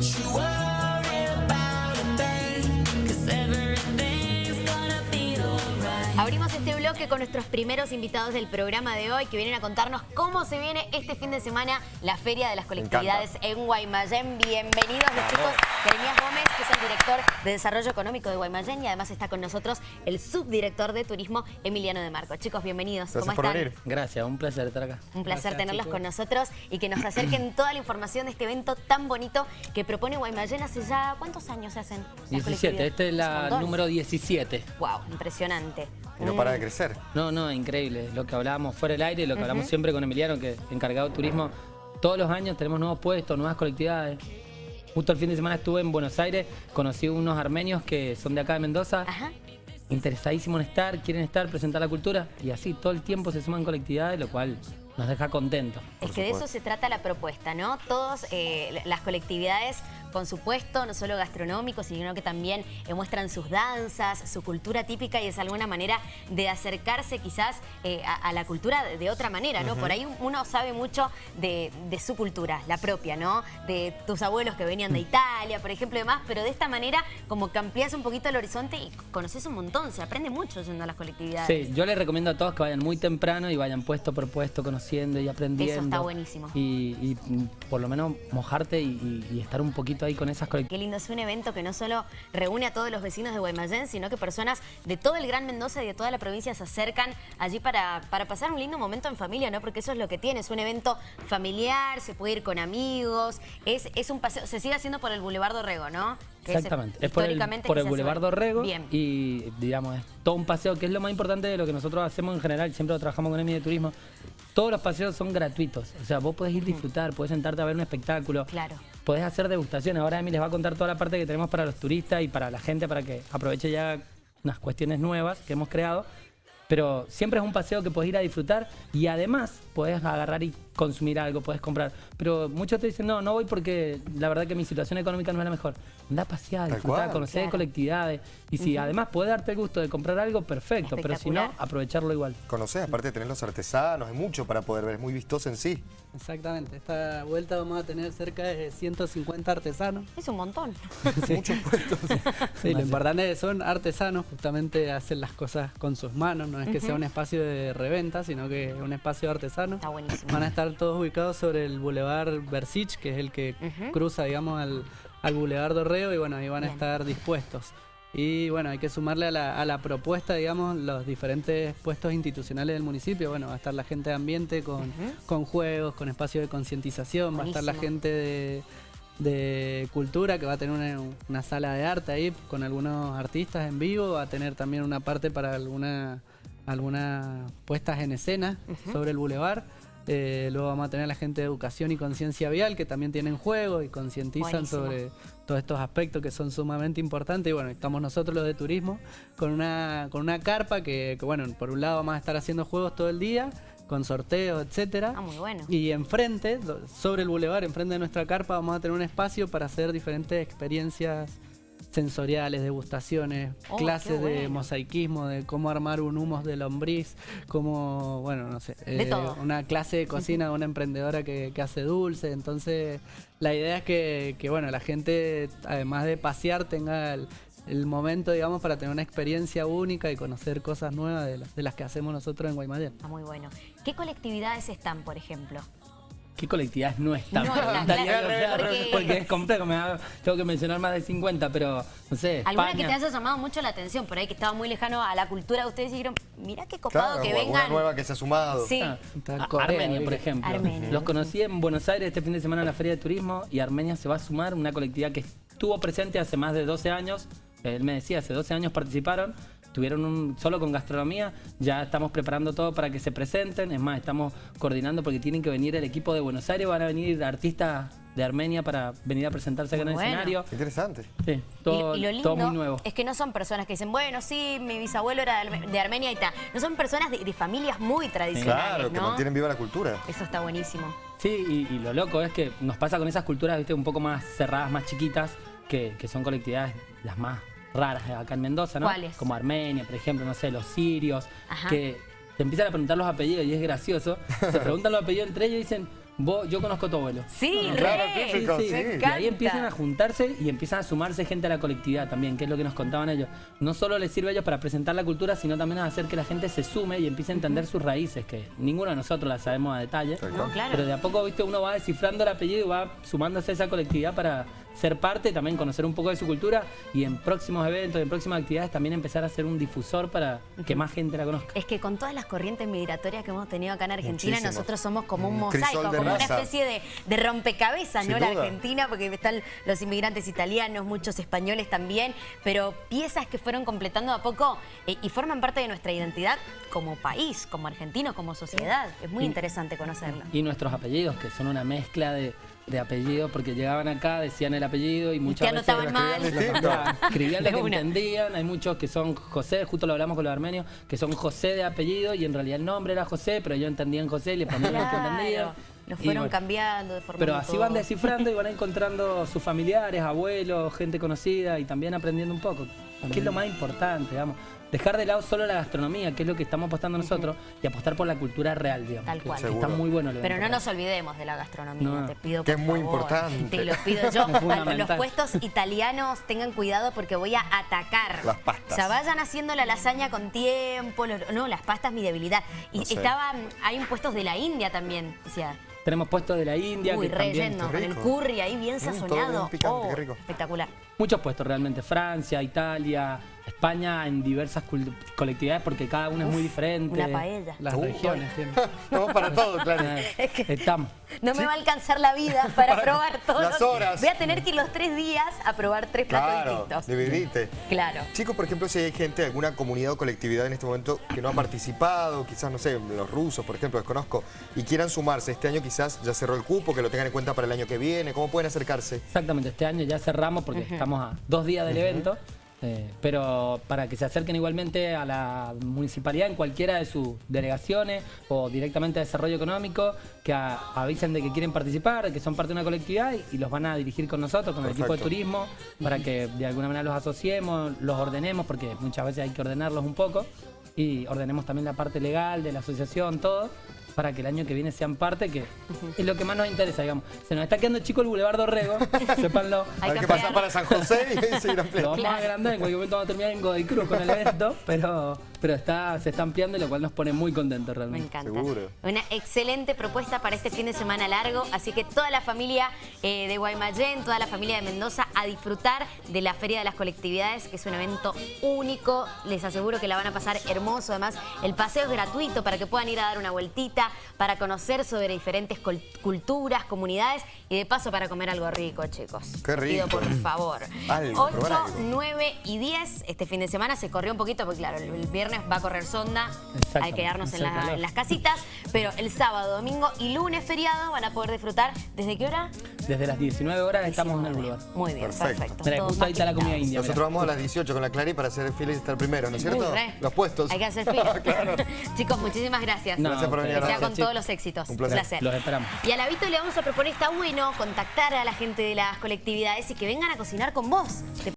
You bloque con nuestros primeros invitados del programa de hoy que vienen a contarnos cómo se viene este fin de semana la Feria de las Colectividades en Guaymallén. Bienvenidos los chicos Jeremías Gómez, que es el director de Desarrollo Económico de Guaymallén y además está con nosotros el subdirector de Turismo Emiliano de Marco. Chicos, bienvenidos. Gracias ¿Cómo por están? venir. Gracias, un placer estar acá. Un placer Gracias, tenerlos chicos. con nosotros y que nos acerquen toda la información de este evento tan bonito que propone Guaymallén hace ya... ¿Cuántos años se hacen? las 17, colectividades? esta es la número 17. Wow, impresionante. Y no para de crecer. No, no, increíble. Lo que hablábamos fuera del aire, lo que hablamos siempre con Emiliano, que es encargado de turismo. Todos los años tenemos nuevos puestos, nuevas colectividades. Justo el fin de semana estuve en Buenos Aires, conocí unos armenios que son de acá de Mendoza, Ajá. interesadísimos en estar, quieren estar, presentar la cultura, y así todo el tiempo se suman colectividades, lo cual nos deja contentos. Es que de eso se trata la propuesta, ¿no? Todas las colectividades con su puesto, no solo gastronómico, sino que también eh, muestran sus danzas, su cultura típica y es alguna manera de acercarse quizás eh, a, a la cultura de, de otra manera, ¿no? Por ahí uno sabe mucho de, de su cultura, la propia, ¿no? De tus abuelos que venían de Italia, por ejemplo, y demás, pero de esta manera como que amplías un poquito el horizonte y conoces un montón, se aprende mucho yendo a las colectividades. Sí, yo les recomiendo a todos que vayan muy temprano y vayan puesto por puesto, conociendo y aprendiendo. Eso está buenísimo. Y, y, mm, por lo menos mojarte y, y- y estar un poquito ahí con esas. Qué lindo, es un evento que no solo reúne a todos los vecinos de Guaymallén, sino que personas de todo el Gran Mendoza y de toda la provincia se acercan allí para, para pasar un lindo momento en familia, ¿no? Porque eso es lo que tiene, es un evento familiar, se puede ir con amigos, es, es un paseo, se sigue haciendo por el Boulevard Dorrego, ¿no? Que Exactamente, es por el, por el Boulevard. Dorrego Bien. y digamos es todo un paseo que es lo más importante de lo que nosotros hacemos en general, siempre lo trabajamos con EMI de turismo. Todos los paseos son gratuitos, o sea, vos podés ir a disfrutar, podés sentarte a ver un espectáculo, Claro. podés hacer degustaciones. Ahora Emi les va a contar toda la parte que tenemos para los turistas y para la gente para que aproveche ya unas cuestiones nuevas que hemos creado. Pero siempre es un paseo que podés ir a disfrutar y además podés agarrar y consumir algo, podés comprar. Pero muchos te dicen, no, no voy porque la verdad que mi situación económica no es la mejor. Anda a pasear, disfrutar, conocer Claro. colectividades. Y si además podés darte el gusto de comprar algo, perfecto. Pero si no, aprovecharlo igual. Conocés, aparte de tener los artesanos, hay mucho para poder ver, es muy vistoso en sí. Exactamente, esta vuelta vamos a tener cerca de 150 artesanos. Es un montón. Muchos puestos. Sí, lo importante es que son artesanos, justamente hacen las cosas con sus manos, no es que sea un espacio de reventa, sino que es un espacio de artesanos. Está buenísimo. Van a estar todos ubicados sobre el Boulevard Versich, que es el que cruza, digamos, al, al Boulevard Dorrego, y bueno, ahí van a estar dispuestos. Y bueno, hay que sumarle a la, a la propuesta, digamos, los diferentes puestos institucionales del municipio. Bueno, va a estar la gente de ambiente con, con juegos, con espacio de concientización, va a estar la gente de, de cultura que va a tener una, una sala de arte ahí con algunos artistas en vivo, va a tener también una parte para alguna algunas puestas en escena sobre el bulevar. Eh, luego vamos a tener a la gente de educación y conciencia vial que también tienen juegos y concientizan sobre todos estos aspectos que son sumamente importantes. Y bueno, estamos nosotros los de turismo con una, con una carpa que, que, bueno, por un lado vamos a estar haciendo juegos todo el día, con sorteos, etcétera. Ah, muy bueno. Y enfrente, sobre el bulevar, enfrente de nuestra carpa, vamos a tener un espacio para hacer diferentes experiencias sensoriales, degustaciones, Oh, clases de mosaicismo, de cómo armar un humus de lombriz, cómo, bueno, no sé, De eh, todo. una clase de cocina de una emprendedora que, que hace dulce. Entonces, la idea es que, que, bueno, la gente, además de pasear, tenga el, el momento, digamos, para tener una experiencia única y conocer cosas nuevas de, las- de las que hacemos nosotros en Guaymallén. Está muy bueno. ¿Qué colectividades están, por ejemplo? ¿Qué colectividades no están? No porque- porque... es complejo, me da- tengo que mencionar más de 50, pero no sé. ¿Alguna España. que te haya llamado mucho la atención por ahí, que estaba muy lejano a la cultura de ustedes y dijeron, mira qué copado Claro, que vengan? nueva que se ha sumado. Sí. Ah, Corea, Armenia, por ejemplo. Armenia. Los conocí en Buenos Aires este fin de semana en la Feria de Turismo y Armenia se va a sumar una colectividad que estuvo presente hace más de 12 años. Él me decía, hace 12 años participaron, tuvieron un solo con gastronomía, ya estamos preparando todo para que se presenten, es más, estamos coordinando porque tienen que venir el equipo de Buenos Aires, van a venir artistas de Armenia para venir a presentarse acá en el Bueno. escenario. Interesante. Sí, todo, y, y lo lindo todo muy nuevo. es que no son personas que dicen, bueno, sí, mi bisabuelo era de Arme- de Armenia y tal. No son personas de, de familias muy tradicionales, Claro, que mantienen viva la cultura. Eso está buenísimo. Sí, y, y lo loco es que nos pasa con esas culturas, viste, un poco más cerradas, más chiquitas, que, que son colectividades las más raras acá en Mendoza, ¿no? ¿Cuáles? Como Armenia, por ejemplo, no sé, los sirios, Ajá. que te empiezan a preguntar los apellidos y es gracioso. Se preguntan los apellidos entre ellos y dicen, vos, yo conozco a tu abuelo. Sí, Claro, típico, sí. Me Y ahí empiezan a juntarse y empiezan a sumarse gente a la colectividad también, que es lo que nos contaban ellos. No solo les sirve a ellos para presentar la cultura, sino también a hacer que la gente se sume y empiece a entender sus raíces, que ninguno de nosotros las sabemos a detalle. Tal No, claro. Pero de a poco, viste, uno va descifrando el apellido y va sumándose a esa colectividad para ser parte, también conocer un poco de su cultura y en próximos eventos, en próximas actividades también empezar a ser un difusor para que más gente la conozca. Es que con todas las corrientes migratorias que hemos tenido acá en Argentina, Muchísimo. nosotros somos como un mosaico, como una especie de, de rompecabezas, Sin ¿no? La. Argentina, porque están los inmigrantes italianos, muchos españoles también, pero piezas que fueron completando a poco eh, y forman parte de nuestra identidad como país, como argentino, como sociedad. Es muy Y- interesante conocerlo. Y nuestros apellidos, que son una mezcla de, de apellidos, porque llegaban acá, decían el apellido y muchas veces... anotaban mal. escribían lo que entendían, hay muchos que son José, justo lo hablamos con los armenios, que son José de apellido y en realidad el nombre era José, pero ellos entendían José y le ponían lo que entendían. Los fueron bueno, cambiando de forma Pero así van descifrando y van encontrando sus familiares, abuelos, gente conocida y también aprendiendo un poco, que es lo más importante, digamos. Dejar de lado solo la gastronomía, que es lo que estamos apostando nosotros, y apostar por la cultura real, digamos. Tal que cual. Está Seguro. muy bueno el Pero no nos olvidemos de la gastronomía, No. te pido Que por es muy favor. importante. Te lo pido yo. Los puestos italianos tengan cuidado porque voy a atacar. Las pastas. O sea, vayan haciendo la lasaña con tiempo. los- no, las pastas mi debilidad. Y No sé. estaban, hay puestos de la India también. O sea, Tenemos puestos de la India, uy, que también... qué con el curry ahí bien Mm, sazonado. bien picante, Oh, qué rico. Espectacular. Muchos puestos realmente, Francia, Italia, España, en diversas colectividades, porque cada una es muy diferente. Una paella. Las Uh, regiones tienen. Estamos para todo, claro. Estamos. No me va a alcanzar la vida para Para probar todos. las horas. Voy a tener que ir los tres días a probar tres platos Claro, distintos. dividite. Claro. Chicos, por ejemplo, si hay gente, alguna comunidad o colectividad en este momento que no ha participado, quizás, no sé, los rusos, por ejemplo, desconozco, y quieran sumarse, este año quizás ya cerró el cupo, que lo tengan en cuenta para el año que viene, ¿cómo pueden acercarse? Exactamente, este año ya cerramos porque estamos a dos días del evento, eh, pero para que se acerquen igualmente a la municipalidad en cualquiera de sus delegaciones o directamente a Desarrollo Económico, que a- avisen de que quieren participar, de que son parte de una colectividad y, y los van a dirigir con nosotros, con el equipo de turismo, para que de alguna manera los asociemos, los ordenemos, porque muchas veces hay que ordenarlos un poco, y ordenemos también la parte legal de la asociación, todo para que el año que viene sean parte, que es lo que más nos interesa, digamos. Se nos está quedando chico el Boulevard Dorrego, sépanlo. Hay que pasar para San José y seguir Lo ampliando. vamos a agrandar, en cualquier momento vamos a terminar en Godoy Cruz con el evento, pero, pero está, se está ampliando y lo cual nos pone muy contentos Me realmente. encanta. Seguro. Una excelente propuesta para este fin de semana largo, así que toda la familia eh, de Guaymallén, toda la familia de Mendoza a disfrutar de la Feria de las Colectividades, que es un evento único. Les aseguro que la van a pasar hermoso. Además, el paseo es gratuito para que puedan ir a dar una vueltita, para conocer sobre diferentes culturas, comunidades y de paso para comer algo rico, chicos. Qué Pido rico. por favor. Algo, probar 8, algo. 9 y 10 este fin de semana se corrió un poquito porque claro, el el viernes va a correr sonda, que quedarnos en, la- en las casitas, pero el sábado, domingo y lunes feriado van a poder disfrutar. ¿Desde qué hora? Desde las 19 horas estamos en el 19. Boulevard. Muy bien, Perfecto. perfecto. Justo ahí está la comida india. Nosotros mira. vamos a las 18 con la Clary para hacer fila y estar primero, ¿no es cierto? Uy. Los puestos. Hay que hacer fila. Claro. Chicos, muchísimas gracias. No, Gracias por venir Que a sea con todos los éxitos. Un placer. Los esperamos. Y a la Vito le vamos a proponer, está bueno, contactar a la gente de las colectividades y que vengan a cocinar con vos. ¿Te